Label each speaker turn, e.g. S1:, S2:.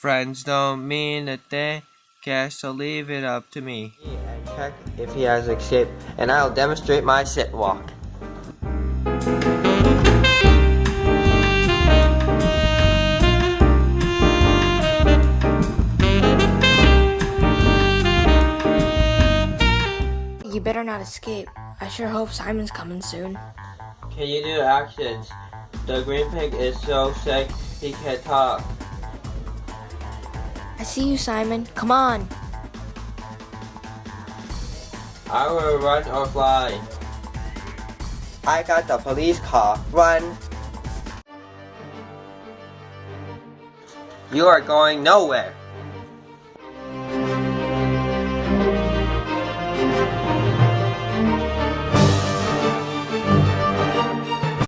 S1: Friends don't mean a thing, cash so leave it up to me.
S2: And check if he has escaped, and I'll demonstrate my sit walk.
S3: You better not escape. I sure hope Simon's coming soon.
S2: Can you do actions? The green pig is so sick he can't talk.
S3: I see you, Simon. Come on.
S2: I will run or fly. I got the police car. Run! You are going nowhere.